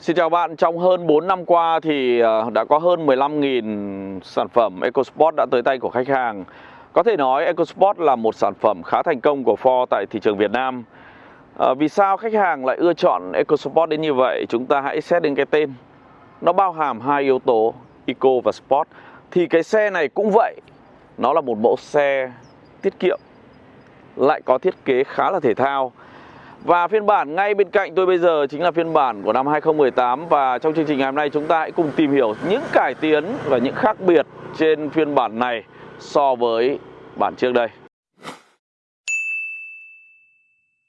Xin chào bạn, trong hơn 4 năm qua thì ờ, đã có hơn 15.000 sản phẩm EcoSport đã tới tay của khách hàng. Có thể nói EcoSport là một sản phẩm khá thành công của Ford tại thị trường Việt Nam. À, vì sao khách hàng lại ưa chọn EcoSport đến như vậy? Chúng ta hãy xét đến cái tên. Nó bao hàm hai yếu tố Eco và Sport. Thì cái xe này cũng vậy. Nó là một mẫu xe tiết kiệm, lại có thiết kế khá là thể thao. Và phiên bản ngay bên cạnh tôi bây giờ chính là phiên bản của năm 2018 Và trong chương trình ngày hôm nay chúng ta hãy cùng tìm hiểu những cải tiến và những khác biệt trên phiên bản này so với bản trước đây.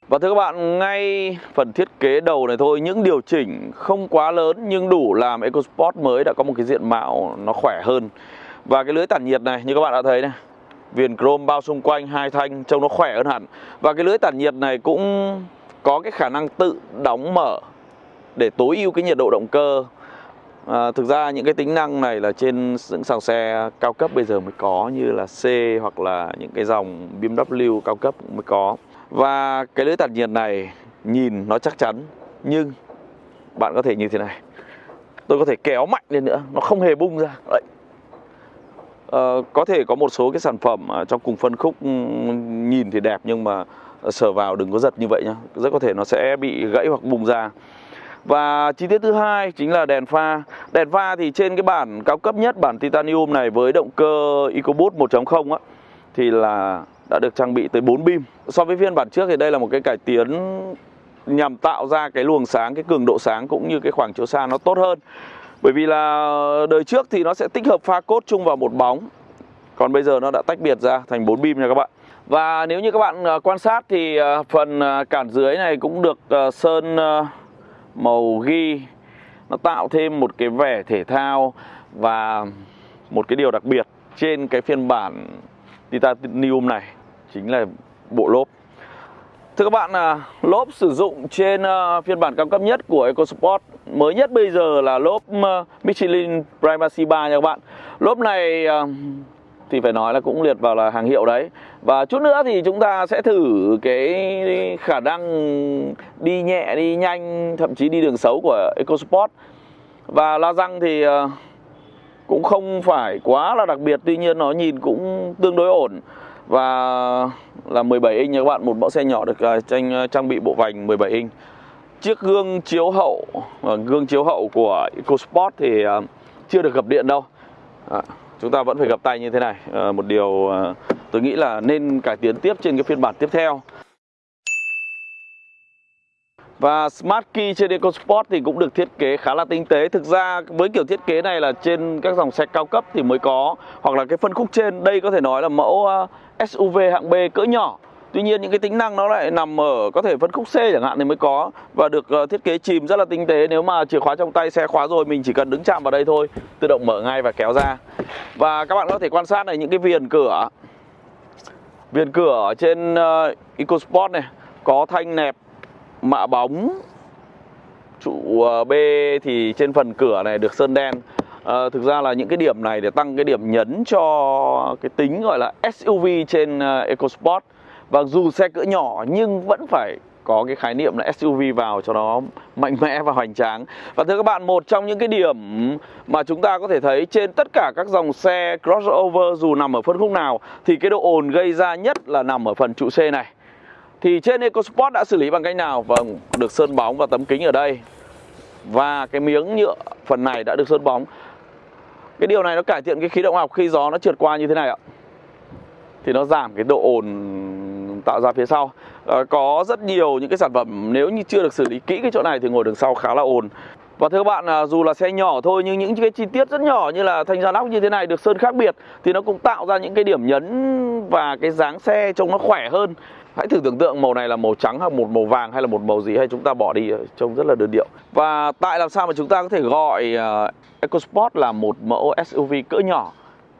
Và thưa các bạn, ngay phần thiết kế đầu này thôi, những điều chỉnh không quá lớn nhưng đủ làm EcoSport mới đã có một cái diện mạo nó khỏe hơn. Và cái lưới tản nhiệt này như các bạn đã thấy này Viền chrome bao xung quanh hai thanh trông nó khỏe hơn hẳn. Và cái lưới tản nhiệt này cũng có cái khả năng tự đóng mở để tối ưu cái nhiệt độ động cơ. À, thực ra những cái tính năng này là trên những dòng xe cao cấp bây giờ mới có như là C hoặc là những cái dòng BMW cao cấp mới có. Và cái lưới tản nhiệt này nhìn nó chắc chắn nhưng bạn có thể như thế này. Tôi có thể kéo mạnh lên nữa nó không hề bung ra. Đấy. À, có thể có một số cái sản phẩm trong cùng phân khúc ừ, nhìn thì đẹp nhưng mà Ờ, sờ vào đừng có giật như vậy nhá. Rất có thể nó sẽ bị gãy hoặc bùng ra. Và chi tiết thứ hai chính là đèn pha. Đèn pha thì trên cái bản cao cấp nhất Bản titanium này với động cơ EcoBoost 1.0 á Thì là đã được trang bị tới 4 beam. So với phiên bản trước thì đây là một cái cải tiến Nhằm tạo ra cái luồng sáng, cái cường độ sáng Cũng như cái khoảng chiếu xa nó tốt hơn. Bởi vì là đời trước thì nó sẽ tích hợp pha cốt chung vào một bóng. Còn bây giờ nó đã tách biệt ra thành 4 beam nha các bạn và nếu như các bạn ờ, quan sát thì ờ, phần ờ, cản dưới này cũng được sơn màu ghi. Nó tạo thêm một cái vẻ thể thao và một cái điều đặc biệt trên cái phiên bản titanium này chính là bộ lốp. Thưa các bạn, lốp sử dụng trên phiên bản cao cấp nhất của EcoSport. Mới nhất bây giờ là lốp Michelin Primacy 3 nha các bạn. Lốp này thì phải nói là cũng liệt vào là hàng hiệu đấy. Và chút nữa thì chúng ta sẽ thử cái khả năng đi nhẹ đi nhanh thậm chí đi đường xấu của EcoSport. Và la răng thì ờ, cũng không phải quá là đặc biệt tuy nhiên nó nhìn cũng tương đối ổn. Và là 17 inch nha các bạn một mẫu xe nhỏ được trang tranh ờ, trang bị bộ vành 17 inch. Chiếc gương chiếu hậu gương chiếu hậu của EcoSport thì chưa được gập điện đâu. À, chúng ta vẫn phải gặp tay như thế này. À, một điều à, tôi nghĩ là nên cải tiến tiếp trên cái phiên bản tiếp theo. Và Smart Key trên EcoSport thì cũng được thiết kế khá là tinh tế. Thực ra với kiểu thiết kế này là trên các dòng xe cao cấp thì mới có Hoặc là cái phân khúc trên. Đây có thể nói là mẫu ờ, SUV hạng B cỡ nhỏ. Tuy nhiên những cái tính năng nó lại nằm ở có thể phân khúc C chẳng hạn thì mới có. Và được ờ, thiết kế chìm rất là tinh tế. Nếu mà chìa khóa trong tay xe khóa rồi mình chỉ cần đứng chạm vào đây thôi Tự động mở ngay và kéo ra. Và các bạn có thể quan sát này những cái viền cửa. Viền cửa ở trên uh, EcoSport này Có thanh nẹp mạ bóng. Trụ uh, B thì trên phần cửa này được sơn đen. À, thực ra là những cái điểm này để tăng cái điểm nhấn cho cái tính gọi là SUV trên uh, EcoSport và dù xe cỡ nhỏ nhưng vẫn phải có cái khái niệm là SUV vào cho nó mạnh mẽ và hoành tráng. Và thưa các bạn, một trong những cái điểm mà chúng ta có thể thấy trên tất cả các dòng xe crossover dù nằm ở phân khúc nào Thì cái độ ồn gây ra nhất là nằm ở phần trụ C này. Thì trên EcoSport đã xử lý bằng cách nào? Vâng, được sơn bóng và tấm kính ở đây. Và cái miếng nhựa phần này đã được sơn bóng. Cái điều này nó cải thiện cái khí động học khi gió nó trượt qua như thế này ạ. Thì nó giảm cái độ ồn tạo ra phía sau. À, có rất nhiều những cái sản phẩm nếu như chưa được xử lý kỹ cái chỗ này thì ngồi đường sau khá là ồn. Và thưa các bạn à, dù là xe nhỏ thôi nhưng những cái chi tiết rất nhỏ như là thanh ra nóc như thế này được sơn khác biệt thì nó cũng tạo ra những cái điểm nhấn và cái dáng xe trông nó khỏe hơn. Hãy thử tưởng tượng màu này là màu trắng hay một màu vàng hay là một màu gì hay chúng ta bỏ đi ờ, trông rất là đơn điệu. Và tại làm sao mà chúng ta có thể gọi ờ, EcoSport là một mẫu SUV cỡ nhỏ?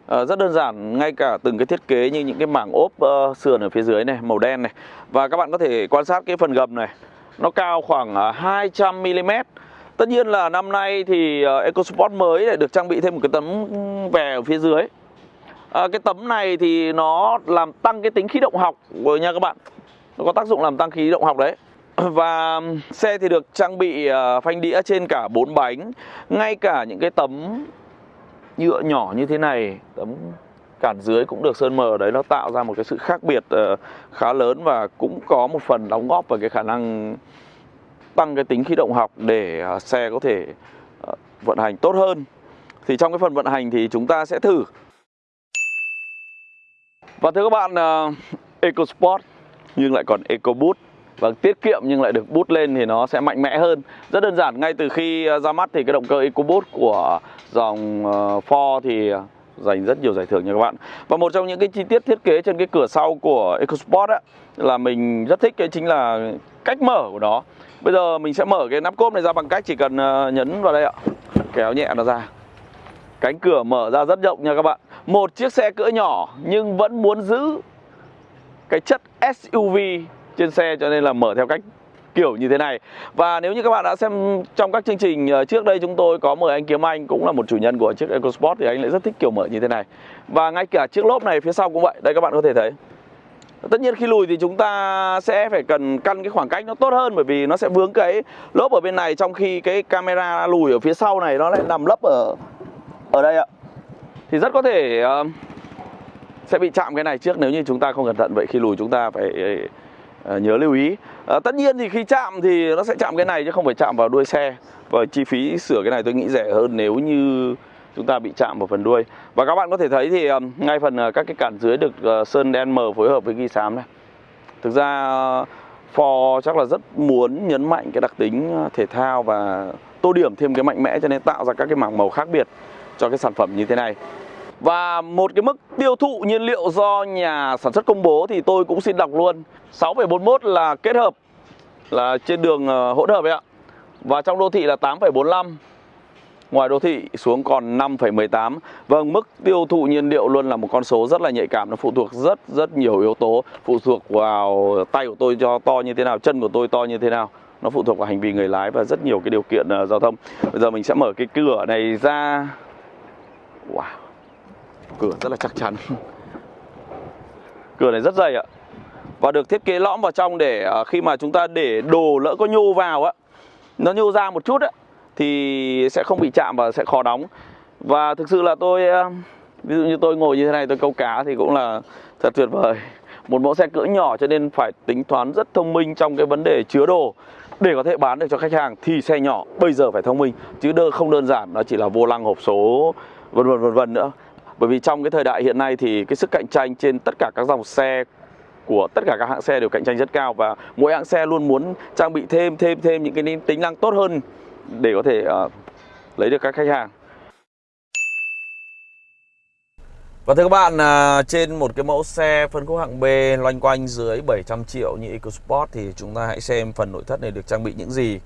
À, rất đơn giản, ngay cả từng cái thiết kế như những cái mảng ốp uh, sườn ở phía dưới này, màu đen này. Và các bạn có thể quan sát cái phần gầm này. Nó cao khoảng à, uh, 200mm Tất nhiên là năm nay thì uh, EcoSport mới lại được trang bị thêm một cái tấm vè ở phía dưới. À, Cái tấm này thì nó làm tăng cái tính khí động học rồi nha các bạn. Nó có tác dụng làm tăng khí động học đấy. Và xe thì được trang bị uh, phanh đĩa trên cả bốn bánh Ngay cả những cái tấm nhựa nhỏ như thế này Tấm cản dưới cũng được sơn mờ đấy Nó tạo ra một cái sự khác biệt uh, khá lớn Và cũng có một phần đóng góp vào cái khả năng tăng cái tính khí động học Để uh, xe có thể uh, vận hành tốt hơn. Thì trong cái phần vận hành thì chúng ta sẽ thử. Và thưa các bạn, uh, EcoSport nhưng lại còn EcoBoost và tiết kiệm nhưng lại được bút lên thì nó sẽ mạnh mẽ hơn. Rất đơn giản, ngay từ khi ờ, ra mắt thì cái động cơ EcoBoost của dòng ờ, Ford thì ờ, giành rất nhiều giải thưởng nha các bạn. Và một trong những cái chi tiết thiết kế trên cái cửa sau của EcoSport á, là mình rất thích cái chính là cách mở của nó. Bây giờ mình sẽ mở cái nắp cốp này ra bằng cách chỉ cần nhấn vào đây ạ. Kéo nhẹ nó ra. Cánh cửa mở ra rất rộng nha các bạn. Một chiếc xe cỡ nhỏ nhưng vẫn muốn giữ cái chất SUV trên xe cho nên là mở theo cách kiểu như thế này. Và nếu như các bạn đã xem trong các chương trình ờ, trước đây chúng tôi có mời anh Kiếm Anh cũng là một chủ nhân của chiếc EcoSport thì anh lại rất thích kiểu mở như thế này. Và ngay cả chiếc lốp này phía sau cũng vậy, đây các bạn có thể thấy. Tất nhiên khi lùi thì chúng ta sẽ phải cần căn cái khoảng cách nó tốt hơn bởi vì nó sẽ vướng cái lốp ở bên này trong khi cái camera lùi ở phía sau này nó lại nằm lấp ở ở đây ạ. Thì rất có thể uh, sẽ bị chạm cái này trước nếu như chúng ta không cẩn thận. Vậy khi lùi chúng ta phải Ờ, nhớ lưu ý. À, tất nhiên thì khi chạm thì nó sẽ chạm cái này chứ không phải chạm vào đuôi xe. Và chi phí sửa cái này tôi nghĩ rẻ hơn nếu như chúng ta bị chạm vào phần đuôi. Và các bạn có thể thấy thì ờ, ngay phần các cái cản dưới được sơn đen mờ phối hợp với ghi xám này. Thực ra Ford chắc là rất muốn nhấn mạnh cái đặc tính thể thao và tô điểm thêm cái mạnh mẽ cho nên tạo ra các cái mảng màu khác biệt cho cái sản phẩm như thế này và một cái mức tiêu thụ nhiên liệu do nhà sản xuất công bố thì tôi cũng xin đọc luôn. 6,41 là kết hợp là trên đường ờ, hỗn hợp ấy ạ. Và trong đô thị là 8,45 Ngoài đô thị xuống còn 5,18 Vâng, mức tiêu thụ nhiên liệu luôn là một con số rất là nhạy cảm Nó phụ thuộc rất rất nhiều yếu tố. Phụ thuộc vào tay của tôi cho to như thế nào Chân của tôi to như thế nào. Nó phụ thuộc vào hành vi người lái và rất nhiều cái điều kiện uh, giao thông. Bây giờ mình sẽ mở cái cửa này ra. Wow. Cửa rất là chắc chắn. Cửa này rất dày ạ. Và được thiết kế lõm vào trong để à, khi mà chúng ta để đồ lỡ có nhô vào á, Nó nhô ra một chút á, Thì sẽ không bị chạm và sẽ khó đóng. Và thực sự là tôi à, Ví dụ như tôi ngồi như thế này, tôi câu cá thì cũng là thật tuyệt vời. Một mẫu xe cỡ nhỏ cho nên phải tính toán rất thông minh trong cái vấn đề chứa đồ. Để có thể bán được cho khách hàng thì xe nhỏ bây giờ phải thông minh, chứ đơ không đơn giản, nó chỉ là vô lăng hộp số vân vân vân vân nữa bởi vì trong cái thời đại hiện nay thì cái sức cạnh tranh trên tất cả các dòng xe của tất cả các hãng xe đều cạnh tranh rất cao và mỗi hãng xe luôn muốn trang bị thêm thêm thêm những cái tính năng tốt hơn để có thể uh, lấy được các khách hàng. Và thưa các bạn, à, trên một cái mẫu xe phân khúc hạng B loanh quanh dưới 700 triệu như EcoSport thì chúng ta hãy xem phần nội thất này được trang bị những gì.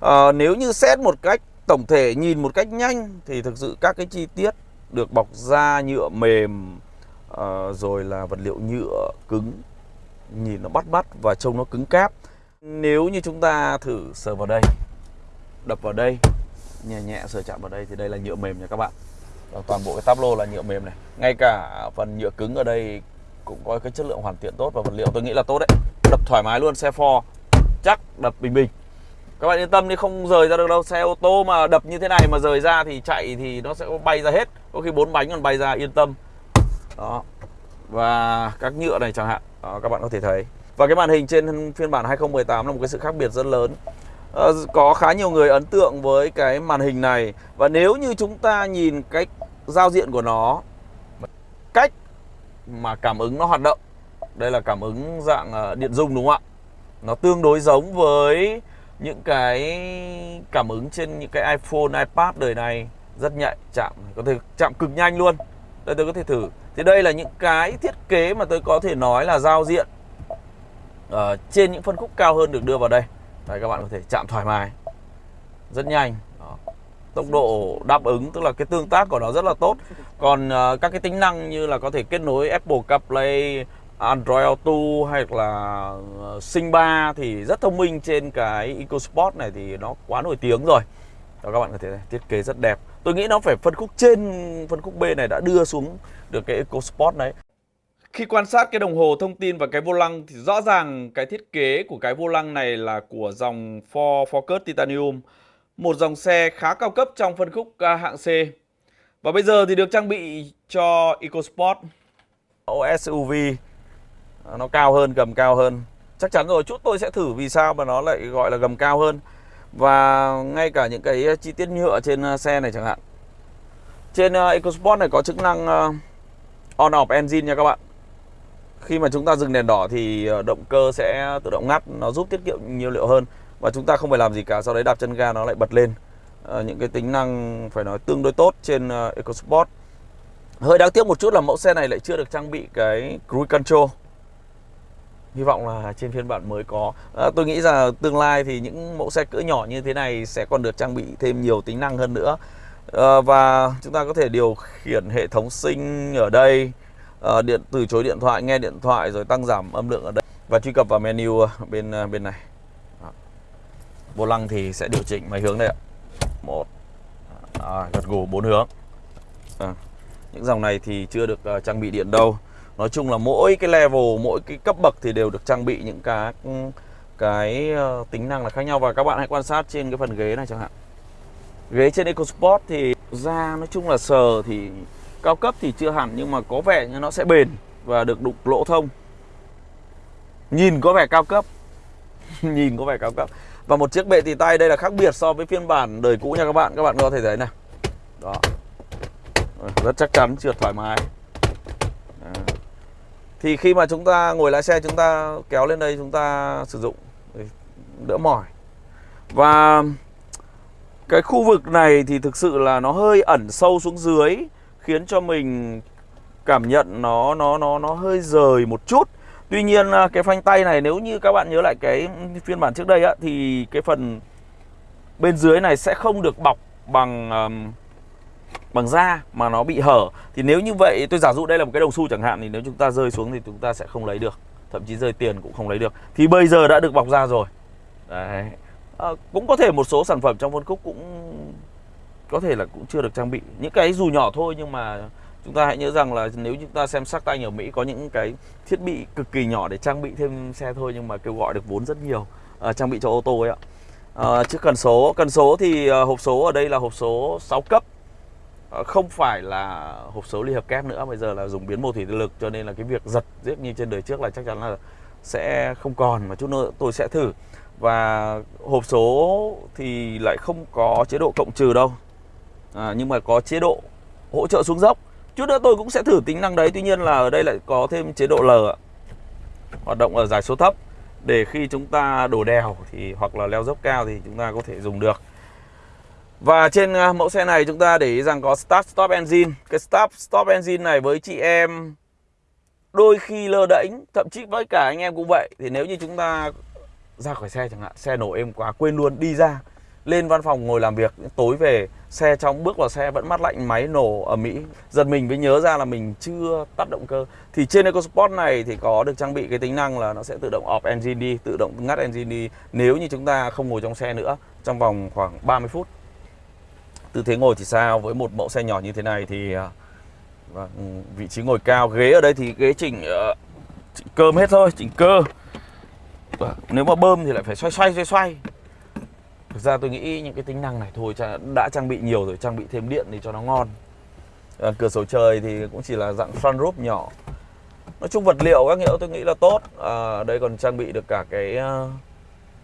À, nếu như xét một cách tổng thể nhìn một cách nhanh thì thực sự các cái chi tiết được bọc da nhựa mềm uh, rồi là vật liệu nhựa cứng. Nhìn nó bắt mắt và trông nó cứng cáp. Nếu như chúng ta thử sờ vào đây đập vào đây nhẹ nhẹ sờ chạm vào đây thì đây là nhựa mềm nha các bạn. Và toàn bộ cái táp lô là nhựa mềm này. Ngay cả phần nhựa cứng ở đây cũng có cái chất lượng hoàn thiện tốt và vật liệu tôi nghĩ là tốt đấy. Đập thoải mái luôn xe Ford chắc đập bình bình các bạn yên tâm đi không rời ra được đâu. Xe ô tô mà đập như thế này mà rời ra thì chạy thì nó sẽ bay ra hết. Có khi bốn bánh còn bay ra yên tâm. Đó. Và các nhựa này chẳng hạn. Đó, các bạn có thể thấy. Và cái màn hình trên phiên bản 2018 là một cái sự khác biệt rất lớn. À, có khá nhiều người ấn tượng với cái màn hình này. Và nếu như chúng ta nhìn cách giao diện của nó cách mà cảm ứng nó hoạt động. Đây là cảm ứng dạng ờ, điện dung đúng không ạ? Nó tương đối giống với những cái cảm ứng trên những cái iPhone, iPad đời này rất nhạy chạm có thể chạm cực nhanh luôn. Đây tôi có thể thử. Thì đây là những cái thiết kế mà tôi có thể nói là giao diện ở trên những phân khúc cao hơn được đưa vào đây. Đây các bạn có thể chạm thoải mái. Rất nhanh. Đó. tốc độ đáp ứng tức là cái tương tác của nó rất là tốt. Còn uh, các cái tính năng như là có thể kết nối Apple CarPlay Android Auto hay là uh, Sing 3 thì rất thông minh trên cái EcoSport này thì nó quá nổi tiếng rồi. Đó các bạn có thể thiết kế rất đẹp. Tôi nghĩ nó phải phân khúc trên phân khúc B này đã đưa xuống được cái EcoSport đấy. Khi quan sát cái đồng hồ thông tin và cái vô lăng thì rõ ràng cái thiết kế của cái vô lăng này là của dòng Ford Focus Titanium, một dòng xe khá cao cấp trong phân khúc hạng C. Và bây giờ thì được trang bị cho EcoSport. Mẫu SUV À, nó cao hơn, gầm cao hơn. Chắc chắn rồi, chút tôi sẽ thử vì sao mà nó lại gọi là gầm cao hơn. Và ngay cả những cái uh, chi tiết nhựa trên uh, xe này chẳng hạn. Trên uh, EcoSport này có chức năng on off engine nha các bạn khi mà chúng ta dừng đèn đỏ thì động cơ sẽ tự động ngắt nó giúp tiết kiệm nhiên liệu hơn và chúng ta không phải làm gì cả sau đấy đạp chân ga nó lại bật lên à, những cái tính năng phải nói tương đối tốt trên EcoSport hơi đáng tiếc một chút là mẫu xe này lại chưa được trang bị cái cruise control hy vọng là trên phiên bản mới có. À, tôi nghĩ rằng tương lai thì những mẫu xe cỡ nhỏ như thế này sẽ còn được trang bị thêm nhiều tính năng hơn nữa. À, và chúng ta có thể điều khiển hệ thống sinh ở đây. À, điện từ chối điện thoại nghe điện thoại rồi tăng giảm âm lượng ở đây. Và truy cập vào menu à, bên à, bên này. Vô lăng thì sẽ điều chỉnh mấy hướng đây ạ. Một. À, gật gù bốn hướng. À. những dòng này thì chưa được uh, trang bị điện đâu nói chung là mỗi cái level mỗi cái cấp bậc thì đều được trang bị những cái cái ờ, tính năng là khác nhau. Và các bạn hãy quan sát trên cái phần ghế này chẳng hạn. Ghế trên EcoSport thì da nói chung là sờ thì Cao cấp thì chưa hẳn nhưng mà có vẻ như nó sẽ bền và được đục lỗ thông. Nhìn có vẻ cao cấp. Nhìn có vẻ cao cấp. Và một chiếc bệ tì tay đây là khác biệt so với phiên bản đời cũ nha các bạn. Các bạn có thể thấy này. Đó. Rất chắc chắn, trượt thoải mái. Thì khi mà chúng ta ngồi lái xe chúng ta kéo lên đây chúng ta sử dụng ừ, Đỡ mỏi Và cái khu vực này thì thực sự là nó hơi ẩn sâu xuống dưới khiến cho mình cảm nhận nó nó nó nó hơi rời một chút. Tuy nhiên à, cái phanh tay này nếu như các bạn nhớ lại cái phiên bản trước đây á thì cái phần bên dưới này sẽ không được bọc bằng um, bằng da mà nó bị hở. Thì nếu như vậy tôi giả dụ đây là một cái đồng xu chẳng hạn thì nếu chúng ta rơi xuống thì chúng ta sẽ không lấy được. Thậm chí rơi tiền cũng không lấy được. Thì bây giờ đã được bọc da rồi. Đấy. À, cũng có thể một số sản phẩm trong phân khúc cũng có thể là cũng chưa được trang bị những cái dù nhỏ thôi nhưng mà chúng ta hãy nhớ rằng là nếu chúng ta xem sắc tay ở Mỹ có những cái thiết bị cực kỳ nhỏ để trang bị thêm xe thôi nhưng mà kêu gọi được vốn rất nhiều à, trang bị cho ô tô ấy ạ à, chứ cần số cần số thì à, hộp số ở đây là hộp số 6 cấp Ờ, không phải là hộp số ly hợp kép nữa bây giờ là dùng biến mô thủy lực cho nên là cái việc giật giết như trên đời trước là chắc chắn là sẽ không còn mà chút nữa tôi sẽ thử. Và hộp số thì lại không có chế độ cộng trừ đâu. À, nhưng mà có chế độ hỗ trợ xuống dốc. Chút nữa tôi cũng sẽ thử tính năng đấy tuy nhiên là ở đây lại có thêm chế độ L hoạt động ở giải số thấp. Để khi chúng ta đổ đèo thì hoặc là leo dốc cao thì chúng ta có thể dùng được và trên à, mẫu xe này chúng ta để ý rằng có Start, Stop Engine. Cái Start, Stop Engine này với chị em Đôi khi lơ đễnh, Thậm chí với cả anh em cũng vậy. Thì nếu như chúng ta ra khỏi xe chẳng hạn, Xe nổ êm quá, quên luôn, đi ra, Lên văn phòng ngồi làm việc, Tối về, xe trong, bước vào xe vẫn mát lạnh, máy nổ ở Mỹ giật mình mới nhớ ra là mình chưa tắt động cơ. Thì trên EcoSport này thì có được trang bị cái tính năng là nó sẽ tự động off engine đi, tự động ngắt engine đi. Nếu như chúng ta không ngồi trong xe nữa, trong vòng khoảng 30 phút tư thế ngồi thì sao với một mẫu xe nhỏ như thế này thì và vị trí ngồi cao ghế ở đây thì ghế chỉnh, uh, chỉnh cơm hết thôi chỉnh cơ và nếu mà bơm thì lại phải xoay xoay xoay xoay Thực ra tôi nghĩ những cái tính năng này thôi đã trang bị nhiều rồi, trang bị thêm điện thì cho nó ngon. À, cửa sổ trời thì cũng chỉ là dạng front roof nhỏ. Nói chung vật liệu các nghĩa tôi nghĩ là tốt. À, đây còn trang bị được cả cái uh,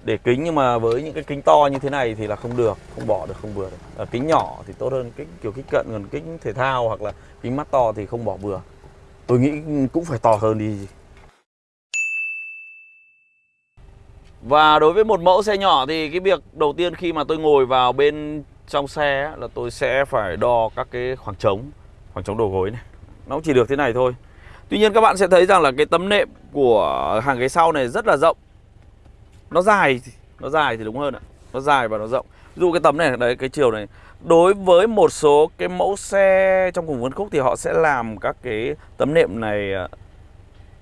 để kính nhưng mà với những cái kính to như thế này thì là không được, không bỏ được, không vừa được. À, kính nhỏ thì tốt hơn kính kiểu kính cận gần kính thể thao hoặc là kính mắt to thì không bỏ vừa. Tôi nghĩ cũng phải to hơn đi Và đối với một mẫu xe nhỏ thì cái việc đầu tiên khi mà tôi ngồi vào bên trong xe là tôi sẽ phải đo các cái khoảng trống Khoảng trống đầu gối này Nó chỉ được thế này thôi Tuy nhiên các bạn sẽ thấy rằng là cái tấm nệm của hàng ghế sau này rất là rộng nó dài Nó dài thì đúng hơn ạ. Nó dài và nó rộng. Ví dụ cái tấm này, đấy cái chiều này. Đối với một số cái mẫu xe trong cùng phân khúc thì họ sẽ làm các cái tấm nệm này à,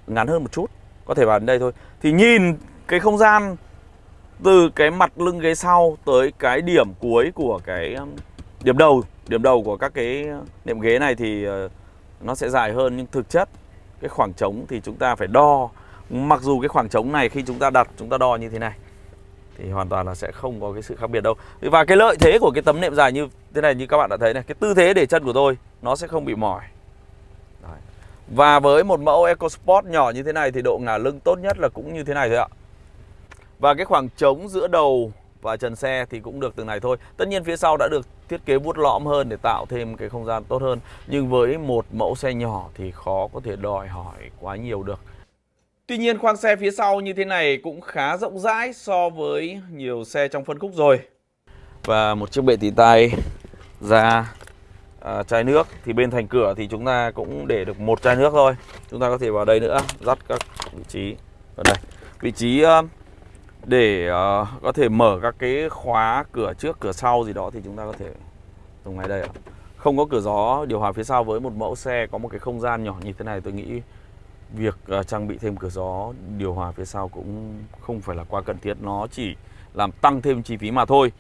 ngắn hơn một chút. Có thể vào đến đây thôi. Thì nhìn cái không gian từ cái mặt lưng ghế sau tới cái điểm cuối của cái à, điểm đầu điểm đầu của các cái nệm ghế này thì à, nó sẽ dài hơn. Nhưng thực chất cái khoảng trống thì chúng ta phải đo mặc dù cái khoảng trống này khi chúng ta đặt, chúng ta đo như thế này, thì hoàn toàn là sẽ không có cái sự khác biệt đâu. Và cái lợi thế của cái tấm nệm dài như thế này, như các bạn đã thấy này, cái tư thế để chân của tôi, nó sẽ không bị mỏi. Đấy. và với một mẫu EcoSport nhỏ như thế này thì độ ngả lưng tốt nhất là cũng như thế này thôi ạ. Và cái khoảng trống giữa đầu và trần xe thì cũng được từng này thôi. Tất nhiên phía sau đã được thiết kế vuốt lõm hơn để tạo thêm cái không gian tốt hơn. Nhưng với một mẫu xe nhỏ thì khó có thể đòi hỏi quá nhiều được. Tuy nhiên khoang xe phía sau như thế này cũng khá rộng rãi so với nhiều xe trong phân khúc rồi. Và một chiếc bệ tỉ tay ra à, chai nước. Thì bên thành cửa thì chúng ta cũng để được một chai nước thôi. Chúng ta có thể vào đây nữa dắt các vị trí ở đây. Vị trí à, để uh, có thể mở các cái khóa cửa trước cửa sau gì đó thì chúng ta có thể dùng ngay đây ạ. Không có cửa gió điều hòa phía sau với một mẫu xe có một cái không gian nhỏ như thế này tôi nghĩ việc ờ, trang bị thêm cửa gió điều hòa phía sau cũng không phải là quá cần thiết nó chỉ làm tăng thêm chi phí mà thôi.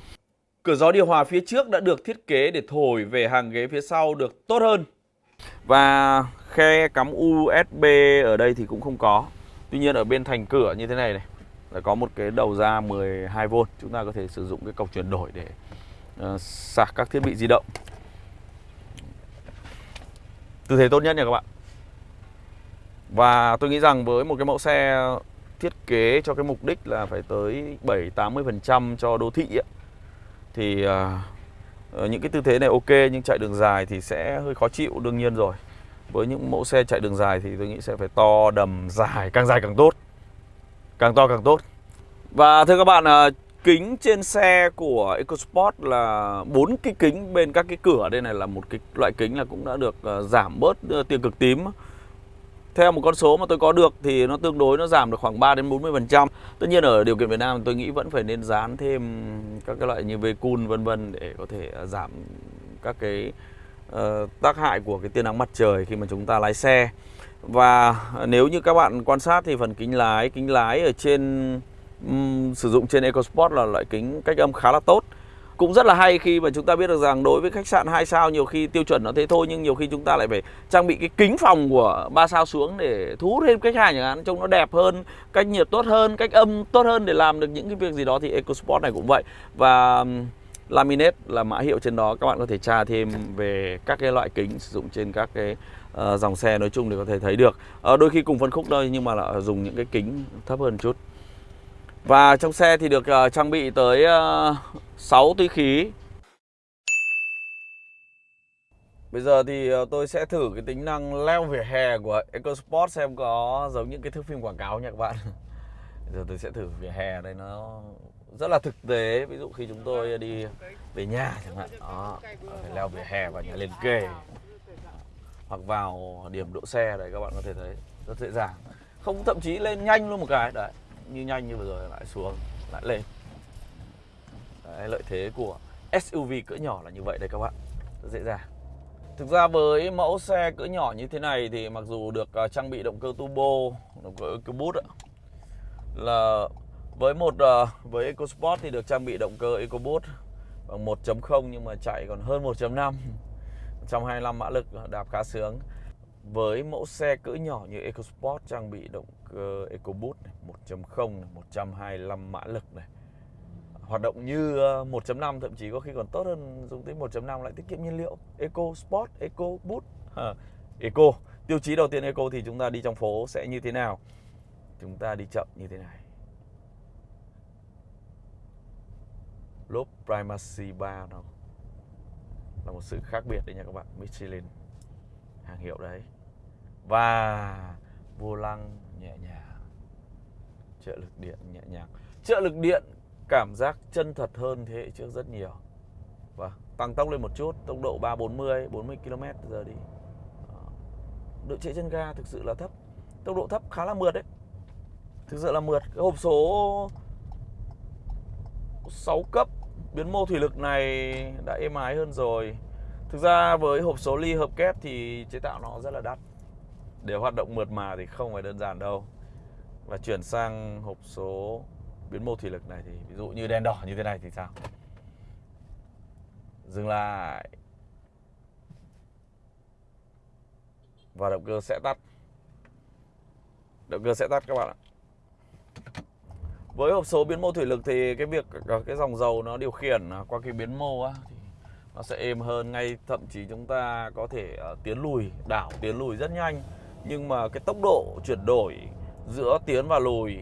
Cửa gió điều hòa phía trước đã được thiết kế để thổi về hàng ghế phía sau được tốt hơn. Và khe cắm USB ở đây thì cũng không có. Tuy nhiên ở bên thành cửa như thế này này là có một cái đầu ra 12V chúng ta có thể sử dụng cái cọc chuyển đổi để uh, sạc các thiết bị di động. Tư thế tốt nhất nha các bạn và tôi nghĩ rằng với một cái mẫu xe thiết kế cho cái mục đích là phải tới 7-80% cho đô thị ấy, thì uh, những cái tư thế này ok nhưng chạy đường dài thì sẽ hơi khó chịu đương nhiên rồi. Với những mẫu xe chạy đường dài thì tôi nghĩ sẽ phải to đầm dài càng dài càng tốt. Càng to càng tốt. Và thưa các bạn à, kính trên xe của EcoSport là bốn cái kính bên các cái cửa đây này là một cái loại kính là cũng đã được à, giảm bớt tia cực tím theo một con số mà tôi có được thì nó tương đối nó giảm được khoảng 3 đến 40 phần trăm tất nhiên ở điều kiện Việt Nam tôi nghĩ vẫn phải nên dán thêm các cái loại như Vcun vân vân để có thể à, giảm các cái uh, tác hại của cái tia nắng mặt trời khi mà chúng ta lái xe và nếu như các bạn quan sát thì phần kính lái, kính lái ở trên um, sử dụng trên EcoSport là loại kính cách âm khá là tốt. Cũng rất là hay khi mà chúng ta biết được rằng đối với khách sạn 2 sao nhiều khi tiêu chuẩn nó thế thôi nhưng nhiều khi chúng ta lại phải trang bị cái kính phòng của 3 sao xuống để thu hút thêm khách hàng chẳng hạn trông nó đẹp hơn, cách nhiệt tốt hơn, cách âm tốt hơn để làm được những cái việc gì đó thì EcoSport này cũng vậy. Và laminate là mã hiệu trên đó các bạn có thể tra thêm về các cái loại kính sử dụng trên các cái uh, dòng xe nói chung để có thể thấy được uh, đôi khi cùng phân khúc thôi nhưng mà là dùng những cái kính thấp hơn chút và trong xe thì được uh, trang bị tới ờ, uh, 6 túi khí. Bây giờ thì ờ, tôi sẽ thử cái tính năng leo vỉa hè của EcoSport xem có giống những cái thước phim quảng cáo nha các bạn. Bây giờ tôi sẽ thử vỉa hè đây nó rất là thực tế. Ví dụ khi chúng tôi đi về nhà chẳng hạn Đó, phải leo vỉa hè và nhà liền kề. Hoặc vào điểm đỗ xe đấy các bạn có thể thấy rất dễ dàng. Không thậm chí lên nhanh luôn một cái đấy như nhanh như vừa rồi lại xuống lại lên. Đấy, lợi thế của SUV cỡ nhỏ là như vậy đấy các bạn. Rất dễ dàng. Thực ra với mẫu xe cỡ nhỏ như thế này thì mặc dù được à, trang bị động cơ turbo động cơ EcoBoost là với một à, với EcoSport thì được trang bị động cơ EcoBoost bằng 1.0 nhưng mà chạy còn hơn 1.5 125 mã lực à, đạp khá sướng. Với mẫu xe cỡ nhỏ như EcoSport trang bị động cơ EcoBoost này, 1.0 này, 125 mã lực này. Hoạt động như ờ, 1.5 thậm chí có khi còn tốt hơn dùng tới 1.5 lại tiết kiệm nhiên liệu. Eco Sport, Eco Boost, à, Eco. Tiêu chí đầu tiên Eco thì chúng ta đi trong phố sẽ như thế nào? Chúng ta đi chậm như thế này. Lốp Primacy 3 nó là một sự khác biệt đấy nha các bạn Michelin. Hàng hiệu đấy. Và vô lăng nhẹ nhàng. Trợ lực điện nhẹ nhàng. Trợ lực điện, cảm giác chân thật hơn thế hệ trước rất nhiều. Và tăng tốc lên một chút, tốc độ 340 40 km giờ đi. Độ trễ chân ga thực sự là thấp. Tốc độ thấp khá là mượt đấy. Thực sự là mượt. Cái hộp số 6 cấp biến mô thủy lực này đã êm ái hơn rồi. Thực ra với hộp số ly hợp kép thì chế tạo nó rất là đắt. Để hoạt động mượt mà thì không phải đơn giản đâu. Và chuyển sang hộp số biến mô thủy lực này thì ví dụ như đèn đỏ như thế này thì sao? Dừng lại. Và động cơ sẽ tắt. Động cơ sẽ tắt các bạn ạ. Với hộp số biến mô thủy lực thì cái việc ờ, cái dòng dầu nó điều khiển à, qua cái biến mô á, thì nó sẽ êm hơn. Ngay thậm chí chúng ta có thể ờ, tiến lùi đảo tiến lùi rất nhanh nhưng mà cái tốc độ chuyển đổi giữa tiến và lùi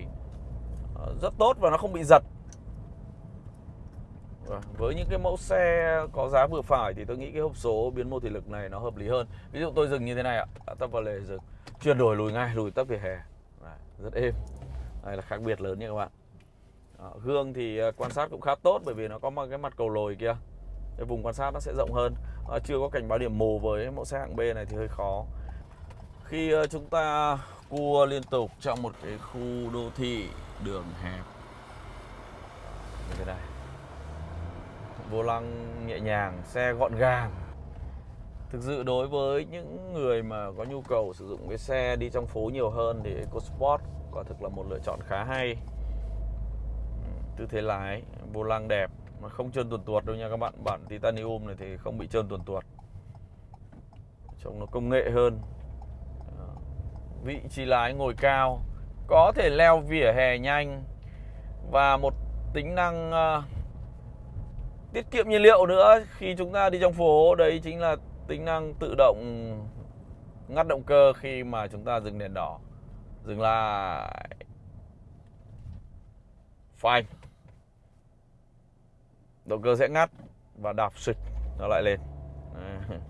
ờ, rất tốt và nó không bị giật. Vâng, với những cái mẫu xe có giá vừa phải thì tôi nghĩ cái hộp số biến mô thủy lực này nó hợp lý hơn. Ví dụ tôi dừng như thế này ạ tấp vào lề dừng. Chuyển đổi lùi ngay lùi tấp về hè. Rất êm. Đây là khác biệt lớn nha các bạn. Ờ, Gương thì ờ, quan sát cũng khá tốt bởi vì nó có một cái mặt cầu lồi kia. Cái vùng quan sát nó sẽ rộng hơn. À, chưa có cảnh báo điểm mù với mẫu xe hạng B này thì hơi khó khi ờ, chúng ta cua liên tục trong một cái khu đô thị đường hẹp. Như thế này. Vô lăng nhẹ nhàng, xe gọn gàng. Thực sự đối với những người mà có nhu cầu sử dụng cái xe đi trong phố nhiều hơn thì EcoSport quả thực là một lựa chọn khá hay. Tư thế lái, vô lăng đẹp mà không trơn tuột tuột đâu nha các bạn. Bản titanium này thì không bị trơn tuột tuột. Trông nó công nghệ hơn vị trí lái ngồi cao có thể leo vỉa hè nhanh và một tính năng uh, tiết kiệm nhiên liệu nữa. Khi chúng ta đi trong phố đấy chính là tính năng tự động ngắt động cơ khi mà chúng ta dừng đèn đỏ. Dừng lại. Phanh. Động cơ sẽ ngắt và đạp xịt nó lại lên.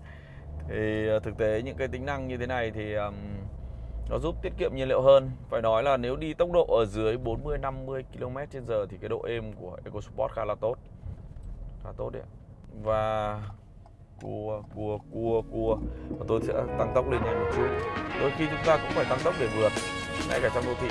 Thì ờ, thực tế những cái tính năng như thế này thì um, nó giúp tiết kiệm nhiên liệu hơn. Phải nói là nếu đi tốc độ ở dưới 40 50 km/h thì cái độ êm của EcoSport khá là tốt. Khá tốt đấy và cua cua cua cua. Và tôi sẽ tăng tốc lên nhanh một chút. Đôi khi chúng ta cũng phải tăng tốc để vượt, ngay cả trong đô thị.